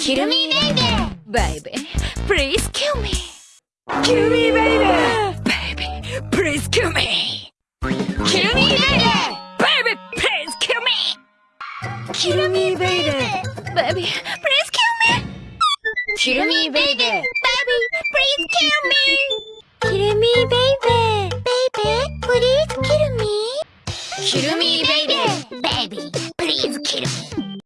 Kill me, baby. Baby, please kill me. Kill me, baby. Baby, please kill me. Kill me, baby. Baby, please kill me. Kill me, baby. Baby, please kill me. Kill me, baby. Baby, please kill me. Kill me, baby. Baby, please kill me. Kill me, baby. Baby, please kill me.